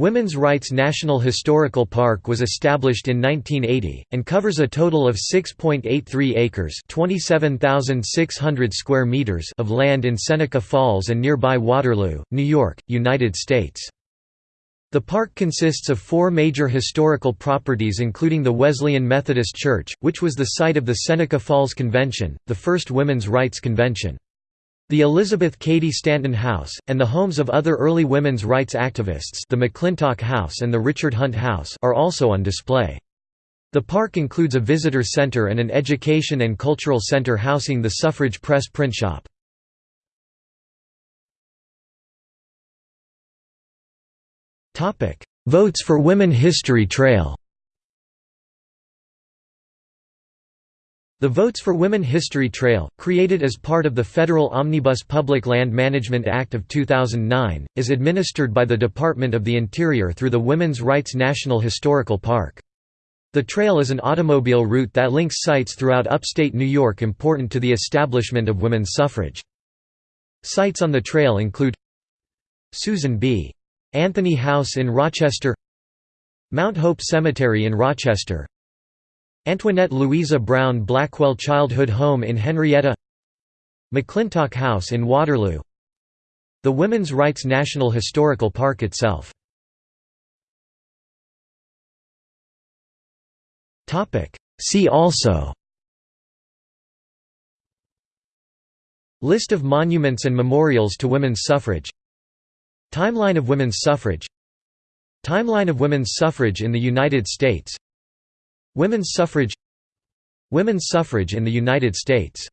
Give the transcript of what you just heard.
Women's Rights National Historical Park was established in 1980, and covers a total of 6.83 acres square meters of land in Seneca Falls and nearby Waterloo, New York, United States. The park consists of four major historical properties including the Wesleyan Methodist Church, which was the site of the Seneca Falls Convention, the first women's rights convention. The Elizabeth Cady Stanton House, and the homes of other early women's rights activists the McClintock House and the Richard Hunt House are also on display. The park includes a visitor center and an education and cultural center housing the Suffrage Press print shop. Votes for Women History Trail The Votes for Women History Trail, created as part of the Federal Omnibus Public Land Management Act of 2009, is administered by the Department of the Interior through the Women's Rights National Historical Park. The trail is an automobile route that links sites throughout upstate New York important to the establishment of women's suffrage. Sites on the trail include Susan B. Anthony House in Rochester Mount Hope Cemetery in Rochester Antoinette Louisa Brown Blackwell Childhood Home in Henrietta McClintock House in Waterloo The Women's Rights National Historical Park itself. See also List of monuments and memorials to women's suffrage Timeline of women's suffrage Timeline of women's suffrage in the United States Women's suffrage Women's suffrage in the United States